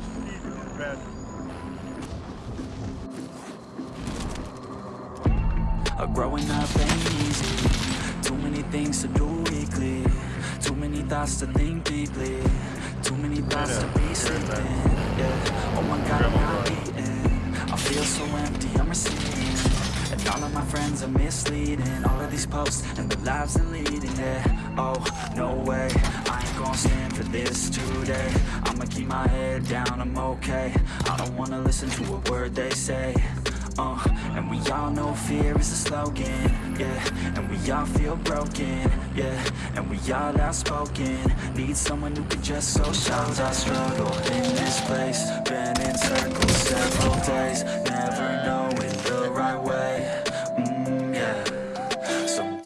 Christ, Stephen and Patrick. Growing up ain't easy. Too many things to do weekly Too many thoughts to think deeply. Too many thoughts to be sleeping. Yeah. Oh my god, I'm not eating I feel so empty, I'm receiving. and all of my friends are misleading. All of these posts and the lives they're leading. Yeah, oh, no way. I ain't gonna stand for this today. I'ma keep my head down, I'm okay. I don't wanna listen to a word they say. Uh, and we all know fear is a slogan, yeah. And we all feel broken, yeah. And we all outspoken. Need someone who can just so shout I struggle in this place